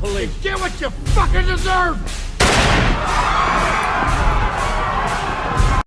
police. Get what you fucking deserve!